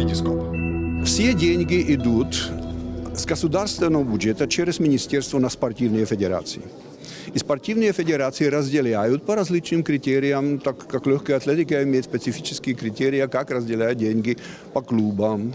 Витископ. Все деньги идут с государственного бюджета через Министерство на спортивные федерации. И спортивные федерации разделяют по различным критериям, так как легкая атлетика имеет специфические критерии, как разделяют деньги по клубам,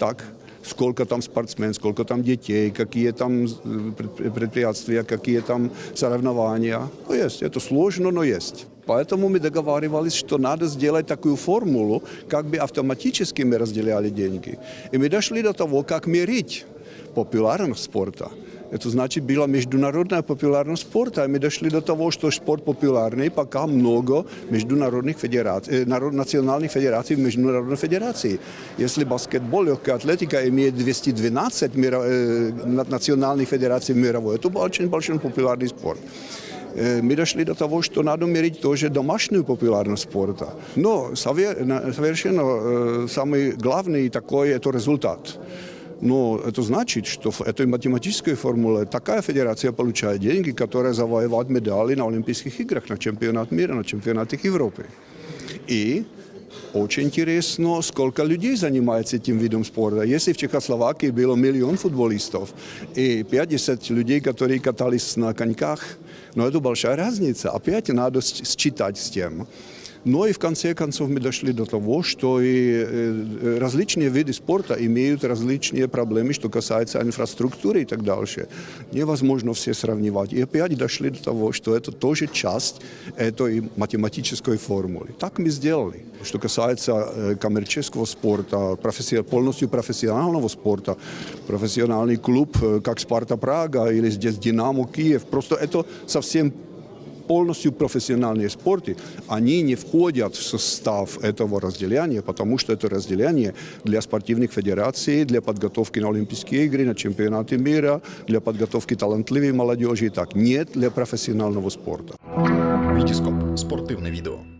так сколько там спортсмен, сколько там детей, какие там э, пред- предприятия, какие там соревнования. Ну, есть, это сложно, но есть. Поэтому мы договаривались, что надо сделать такую формулу, как бы автоматически мы разделяли деньги. И мы дошли до того, как мерить популярность спорта. Это значит, была международная популярность спорта, и мы дошли до того, что спорт популярный, пока много международных федераций, э, народ- национальных федераций в международной федерации. Если баскетбол, легкая атлетика имеет 212 мира- э, на- национальных федераций мировой, это очень большой популярный спорт. Мы дошли до того, что надо мерить тоже домашнюю популярность спорта. Но сове- на- совершенно самый главный такой это результат. Но это значит, что в этой математической формуле такая федерация получает деньги, которая завоевывает медали на Олимпийских играх, на чемпионат мира, на чемпионатах Европы. И очень интересно, сколько людей занимается этим видом спорта. Если в Чехословакии было миллион футболистов и 50 людей, которые катались на коньках, но это большая разница. Опять надо считать с тем. Но и в конце концов мы дошли до того, что и э, различные виды спорта имеют различные проблемы, что касается инфраструктуры и так дальше. Невозможно все сравнивать. И опять дошли до того, что это тоже часть этой математической формулы. Так мы сделали. Что касается э, коммерческого спорта, полностью профессионального спорта, профессиональный клуб, э, как Спарта Прага или здесь Динамо Киев, просто это совсем полностью профессиональные спорты, они не входят в состав этого разделения, потому что это разделение для спортивных федераций, для подготовки на Олимпийские игры, на чемпионаты мира, для подготовки талантливой молодежи и так. Нет для профессионального спорта. Витископ. Спортивне відео.